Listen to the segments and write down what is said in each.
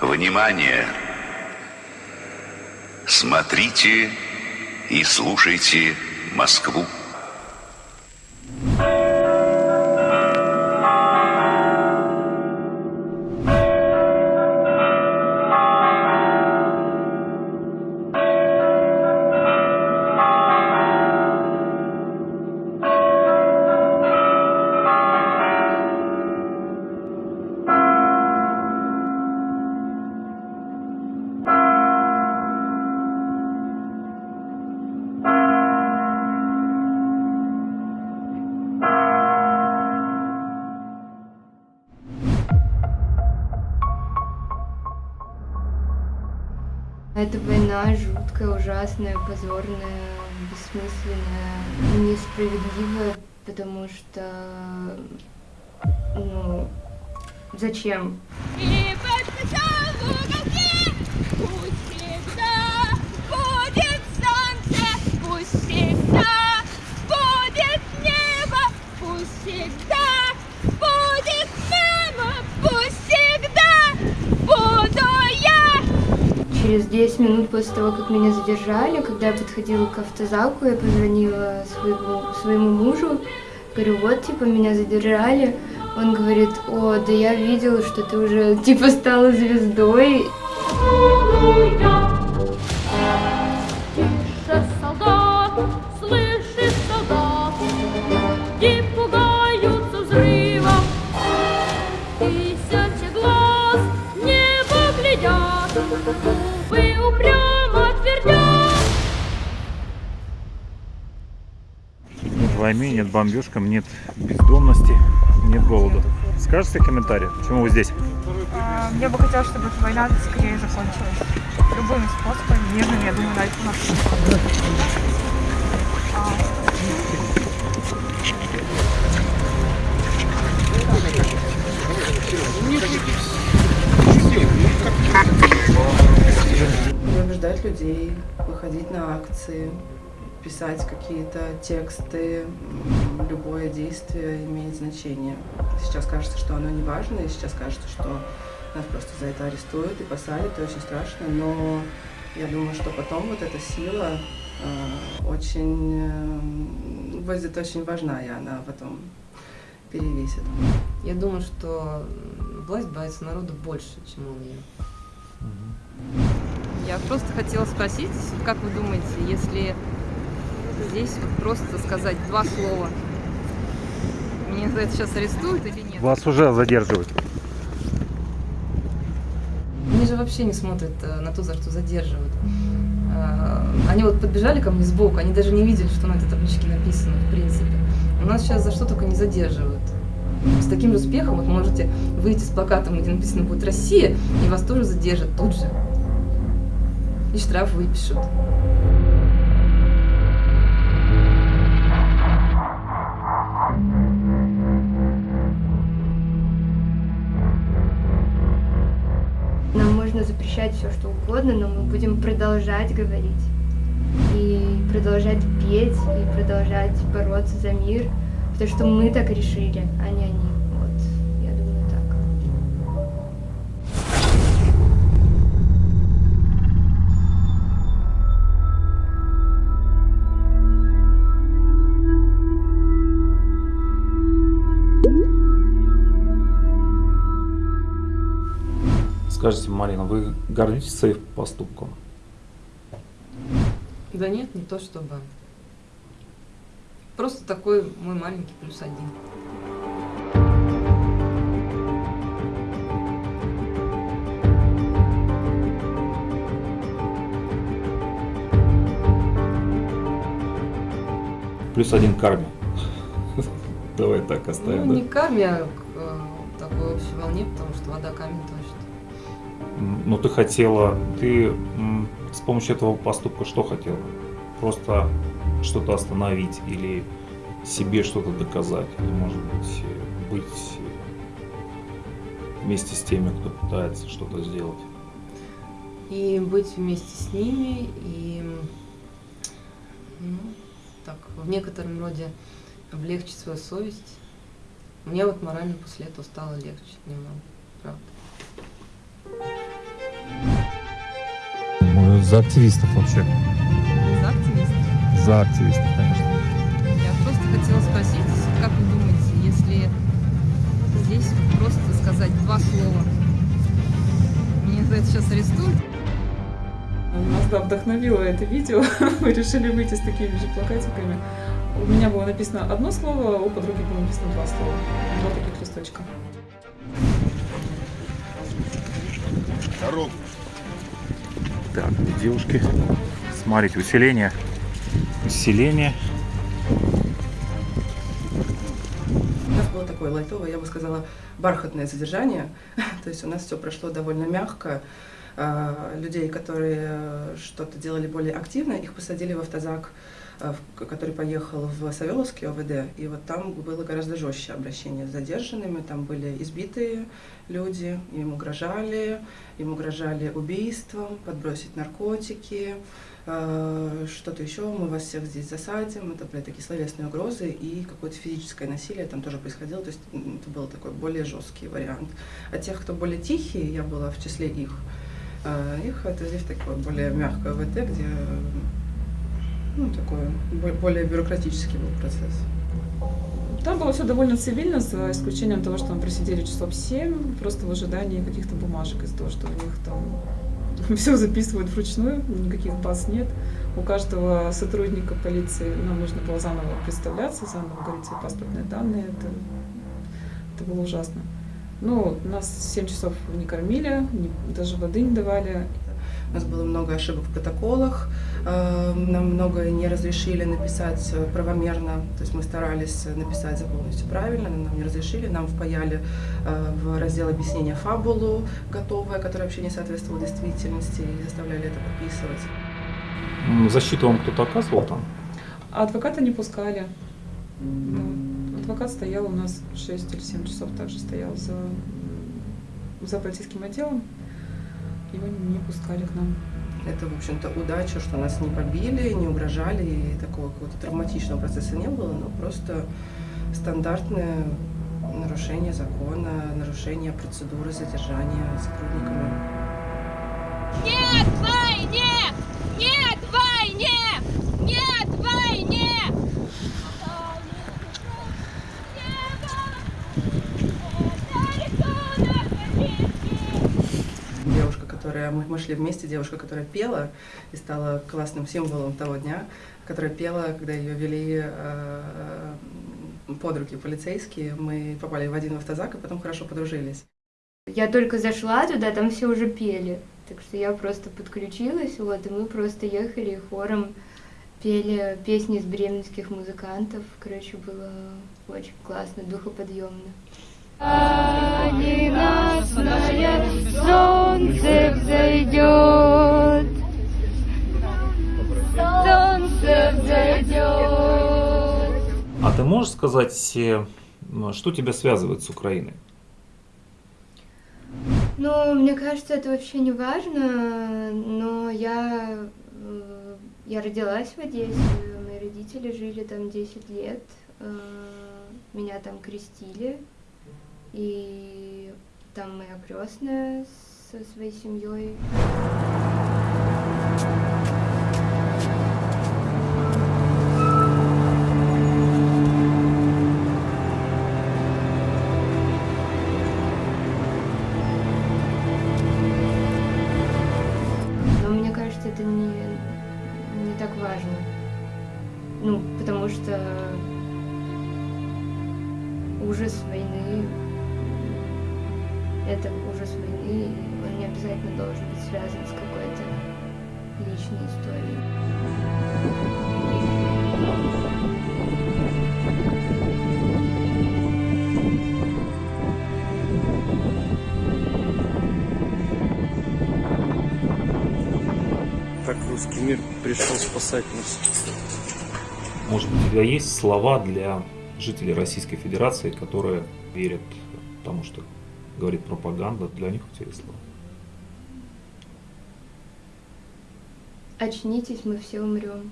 Внимание! Смотрите и слушайте Москву. Эта война жуткая, ужасная, позорная, бессмысленная, несправедливая, потому что, ну, зачем? И подписал Через 10 минут после того, как меня задержали, когда я подходила к автозаку, я позвонила своему, своему мужу, говорю, вот, типа, меня задержали. Он говорит, о, да я видела, что ты уже, типа, стала звездой. Тише, солдат, войны, нет бомбежкам, нет бездомности, нет голода. Скажете комментарий, почему вы здесь? А, Мне бы хотелось, чтобы эта война скорее закончилась. Любыми способами, мирными, я думаю, это у нас всё убеждать людей, выходить на акции, писать какие-то тексты, любое действие имеет значение. Сейчас кажется, что оно не важно, и сейчас кажется, что нас просто за это арестуют и посадят, и очень страшно, но я думаю, что потом вот эта сила э, очень э, будет очень важна, и она потом перевесит. Я думаю, что власть боится народа больше, чем он ее. Я просто хотела спросить, как вы думаете, если здесь вот просто сказать два слова, меня за это сейчас арестуют или нет? Вас уже задерживают. Они же вообще не смотрят э, на то, за что задерживают. Э, Они вот подбежали ко мне сбоку, они даже не видели, что на этой табличке написано, в принципе. У нас сейчас за что только не задерживают. С таким же успехом вот можете выйти с плакатом, где написано будет «Россия», и вас тоже задержат тут же. И штраф выпишут. Запрещать все, что угодно, но мы будем продолжать говорить. И продолжать петь, и продолжать бороться за мир. Потому что мы так решили, а не они. Скажите, Марина, вы гордитесь своим поступком? Да нет, не то чтобы. Просто такой мой маленький плюс один. Плюс один карме. Давай так Ну, оставим, не да? к карме, а к э, такой общей волне, потому что вода камень точит. М, Ну, ты хотела, ты с помощью этого поступка что хотела? Просто что-то остановить или себе что-то доказать? Или, может быть, быть вместе с теми, кто пытается что-то сделать? И быть вместе с ними, и ну, так, в некотором роде облегчить свою совесть. Мне вот морально после этого стало легче немного, правда. За активистов вообще. За активистов. За активистов, конечно. Я просто хотела спросить, как вы думаете, если здесь просто сказать два слова, меня за это сейчас арестуют? Нас, да, вдохновило это видео. Мы решили выйти с такими же плакатиками. У меня было написано одно слово, у подруги было написано два слова. Два таких листочка. Дорогу. Так, девушки, смотрите, усиление. Усиление. У нас было такое лайтовое, я бы сказала, бархатное содержание. То есть у нас все прошло довольно мягко. А, Людей, которые э, что-то делали более активно, их посадили в автозак, который поехал в Савеловский ОВД. И вот там было гораздо жестче обращение с задержанными. Там были избитые люди, им угрожали, им угрожали убийством, подбросить наркотики, э, что-то еще, мы вас всех здесь засадим. Это были такие словесные угрозы и какое-то физическое насилие там тоже происходило. То есть это был такой более жесткий вариант. А тех, кто более тихие, я была в числе их, э, их отвезли в такое более мягкое ВТ, где э, ну, такой бо- более бюрократический был процесс. Там было все довольно цивильно, за исключением того, что мы просидели часов 7, просто в ожидании каких-то бумажек из-за того, что у них там все записывают вручную, никаких баз нет. У каждого сотрудника полиции нам нужно было заново представляться, заново говорить свои паспортные данные. Это, это было ужасно. Ну, нас 7 часов не кормили, не- даже воды не давали. У нас было много ошибок в протоколах, э, нам многое не разрешили написать правомерно, то есть мы старались написать за полностью правильно, но нам не разрешили, нам впаяли э, в раздел объяснения фабулу готовое, которое вообще не соответствовало действительности, и заставляли это подписывать. Защиту вам кто-то оказывал там? А адвоката не пускали. Да. Адвокат стоял у нас 6 или 7 часов, также стоял за, за полицейским отделом. Его не пускали к нам. Это, в общем-то, удача, что нас не побили, не угрожали, и такого какого-то травматичного процесса не было, но просто стандартное нарушение закона, нарушение процедуры задержания сотрудниками. Нет войне! Нет войне! Нет войне! Девушка, которая... Мы, мы шли вместе, девушка, которая пела и стала классным символом того дня, которая пела, когда ее вели э, под руки полицейские. Мы попали в один автозак и потом хорошо подружились. Я только зашла туда, там все уже пели. Так что я просто подключилась, вот, и мы просто ехали и хором пели песни из бременских музыкантов. Короче, было очень классно, духоподъемно. Ненастное солнце взойдет, солнце взойдет. А ты можешь сказать, что тебя связывает с Украиной? Ну, мне кажется, это вообще не важно, но я, э, я родилась в Одессе, мои родители жили там 10 лет, э, меня там крестили, и там моя крестная со своей семьей. Мир пришел спасать нас. Может быть, у тебя есть слова для жителей Российской Федерации, которые верят тому, что говорит пропаганда, для них у тебя есть слова? Очнитесь, мы все умрем.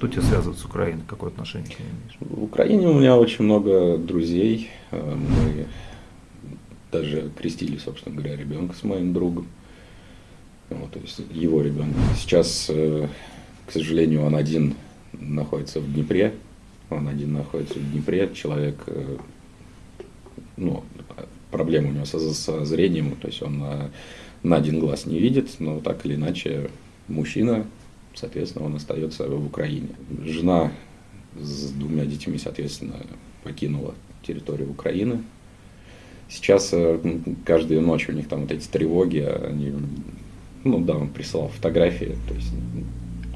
Что тебя связывает с Украиной? Какое отношение к ней имеешь? В Украине у меня очень много друзей. Э, Мы даже крестили, собственно говоря, ребенка с моим другом. Вот, то есть его ребенка. Сейчас, э, к сожалению, он один находится в Днепре. Он один находится в Днепре. Человек, э, ну, проблема у него со, со зрением, то есть он на, на один глаз не видит, но так или иначе мужчина, соответственно, он остается в Украине. Жена с двумя детьми, соответственно, покинула территорию Украины. Сейчас э, каждую ночь у них там вот эти тревоги, они, ну да, он прислал фотографии, то есть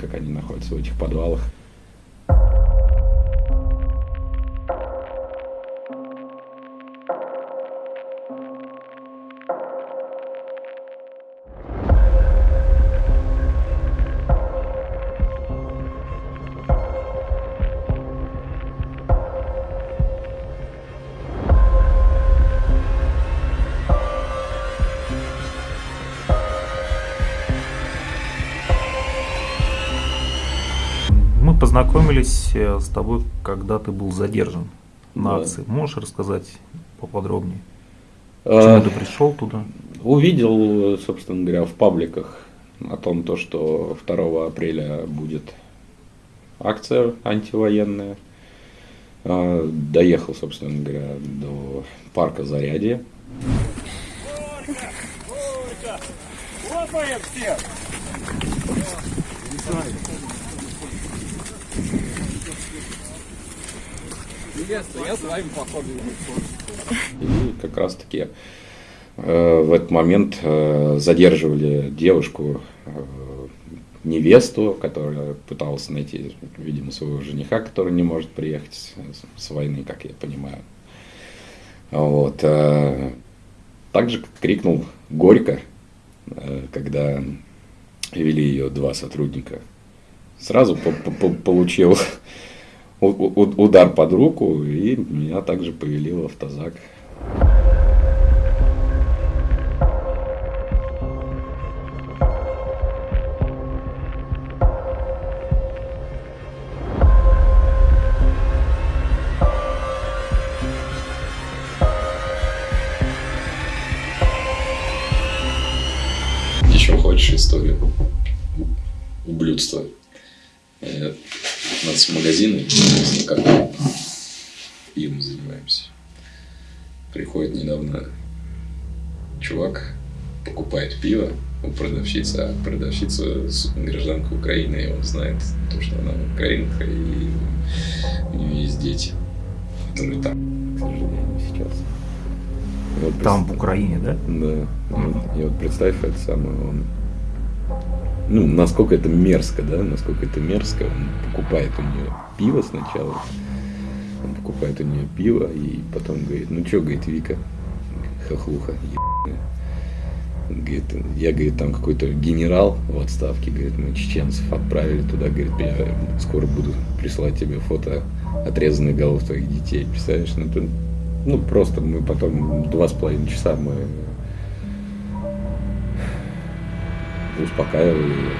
как они находятся в этих подвалах. Познакомились э, с тобой, когда ты был задержан на Да. акции. Можешь рассказать поподробнее? А, Почему ты пришел туда? Увидел, собственно говоря, в пабликах о том, то, что 2 апреля будет акция антивоенная. А, Доехал, собственно говоря, до парка Зарядье. И как раз таки э, в этот момент э, задерживали девушку, э, невесту, которая пыталась найти, видимо, своего жениха, который не может приехать с, с войны, как я понимаю. Вот. э, Также крикнул горько, э, когда вели ее два сотрудника. Сразу по- по- по- получил удар под руку, и меня также повели в автозак. Еще хочешь историю ублюдства? У нас магазины, ну, как пивом занимаемся. Приходит недавно чувак, покупает пиво у продавщицы, а продавщица гражданка Украины, и он знает то, что она украинка, и у нее есть дети, которые там, к сожалению, сейчас. И вот Там, в Украине, да? да. И вот, и вот представь, это самое, он... Ну, насколько это мерзко, да, насколько это мерзко. Он покупает у нее пиво сначала. Он покупает у нее пиво и потом говорит, ну что, говорит, Вика, хохлуха, ебаная. Говорит, я, говорит, там какой-то генерал в отставке, говорит, мы чеченцев отправили туда, говорит, я скоро буду присылать тебе фото отрезанных голов твоих детей. Представляешь, ну, ну просто мы потом два с половиной часа мы успокаивали ее.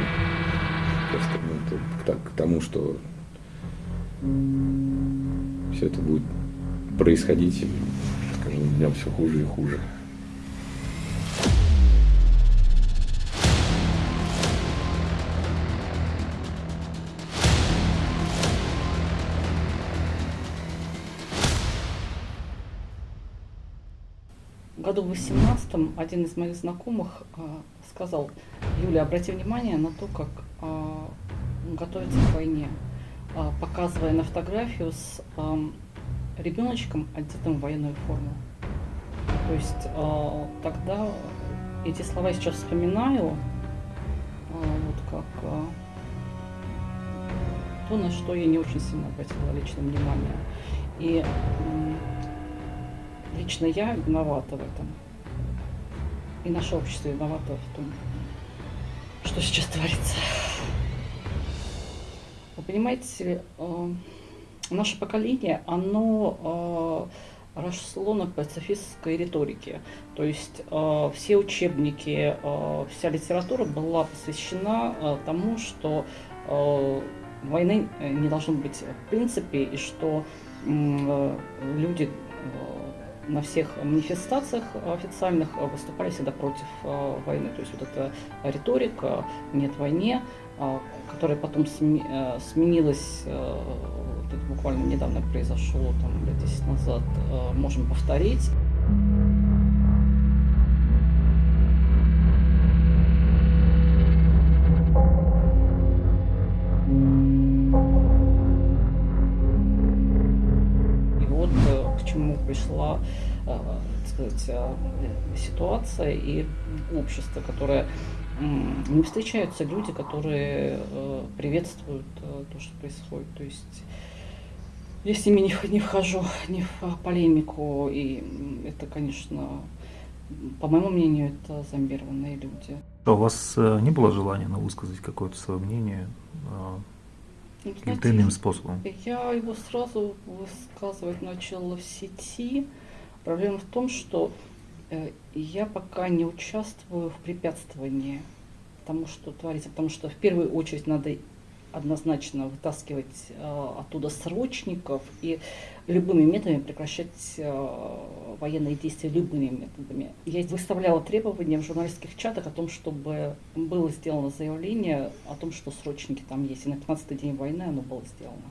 Просто ну, к, та- к тому, что все это будет происходить, и с каждым днем все хуже и хуже. Году в 18 один из моих знакомых а, сказал, Юля, обрати внимание на то, как а, готовится к войне, а, показывая на фотографию с ребеночком, одетым в военную форму. То есть тогда эти слова я сейчас вспоминаю, вот как то, на что я не очень сильно обратила лично внимание. И лично я виновата в этом. И наше общество виновато в том, что сейчас творится. Вы понимаете, э, наше поколение, оно э, росло на пацифистской риторике. То есть э, все учебники, вся литература была посвящена тому, что войны не должно быть в принципе, и что люди на всех манифестациях официальных выступали всегда против войны. То есть вот эта риторика «нет войне», которая потом сменилась, вот это буквально недавно произошло, там, лет 10 назад, можем повторить. Сказать, э, ситуация и общество, которое не встречаются люди, которые э, приветствуют то, что происходит. То есть я с ними не, не вхожу ни в полемику, и это, конечно, по моему мнению, это зомбированные люди. А у вас не было желания ну, высказать какое-то свое мнение? Ну, каким-то иным способом? Я его сразу высказывать начала в сети. Проблема в том, что э, я пока не участвую в препятствовании тому, что творится, потому что в первую очередь надо однозначно вытаскивать э, оттуда срочников и любыми методами прекращать э, военные действия любыми методами. Я выставляла требования в журналистских чатах о том, чтобы было сделано заявление о том, что срочники там есть. И на 15-й день войны оно было сделано.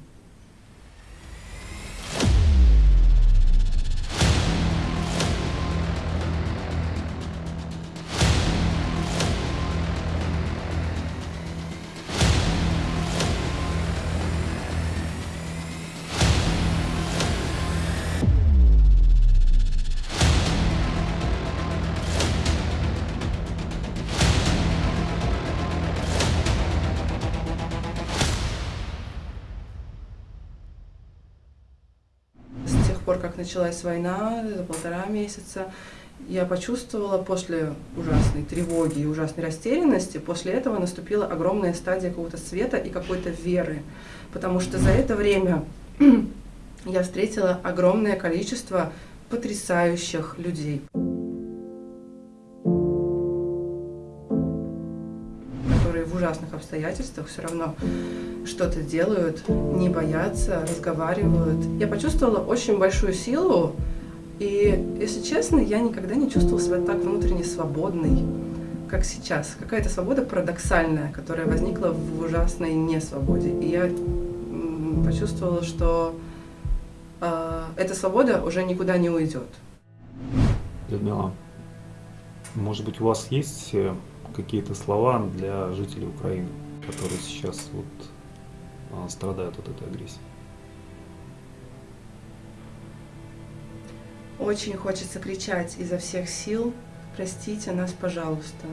Пор, как началась война, за полтора месяца, я почувствовала после ужасной тревоги и ужасной растерянности, после этого наступила огромная стадия какого-то света и какой-то веры. Потому что за это время я встретила огромное количество потрясающих людей. Обстоятельствах все равно что-то делают, не боятся, разговаривают. Я почувствовала очень большую силу, и, если честно, я никогда не чувствовала себя так внутренне свободной, как сейчас. Какая-то свобода парадоксальная, которая возникла в ужасной несвободе. И я почувствовала, что э, эта свобода уже никуда не уйдет. Людмила, может быть, у вас есть э, какие-то слова для жителей Украины, которые сейчас вот а, страдают от этой агрессии? Очень хочется кричать изо всех сил «Простите нас, пожалуйста».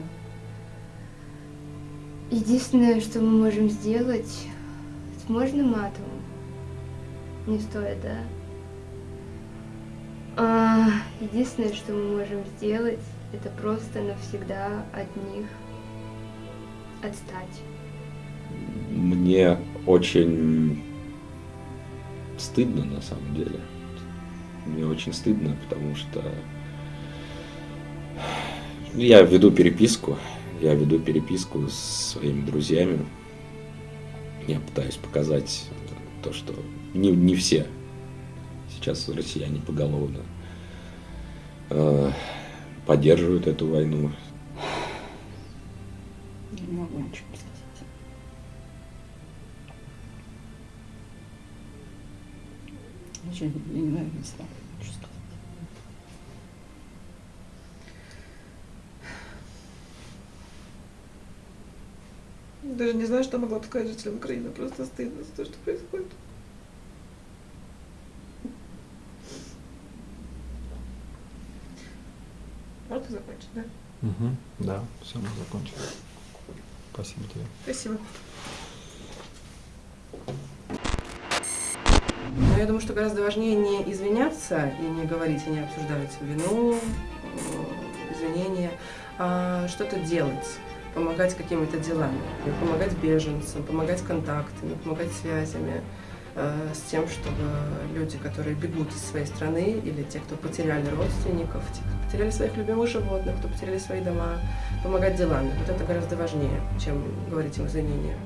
Единственное, что мы можем сделать, можно матом? Не стоит, да? А, единственное, что мы можем сделать, это просто навсегда от них отстать. Мне очень стыдно на самом деле. Мне очень стыдно, потому что я веду переписку, я веду переписку с своими друзьями. Я пытаюсь показать то, что не, не все сейчас россияне поголовно э, поддерживают эту войну. Не могу ничего сказать. Очень не, не, не знаю, что сказать. Даже не знаю, что могла сказать жителям Украины. Просто стыдно за то, что происходит. Можно закончить, да? Угу, да, все, мы закончили. Спасибо тебе. Спасибо. Но я думаю, что гораздо важнее не извиняться и не говорить, и не обсуждать вину, извинения, а что-то делать, помогать какими-то делами, помогать беженцам, помогать контактами, помогать связями, с тем, чтобы люди, которые бегут из своей страны, или те, кто потеряли родственников, те, кто потеряли своих любимых животных, кто потеряли свои дома, помогать делами. Вот это гораздо важнее, чем говорить им извинения.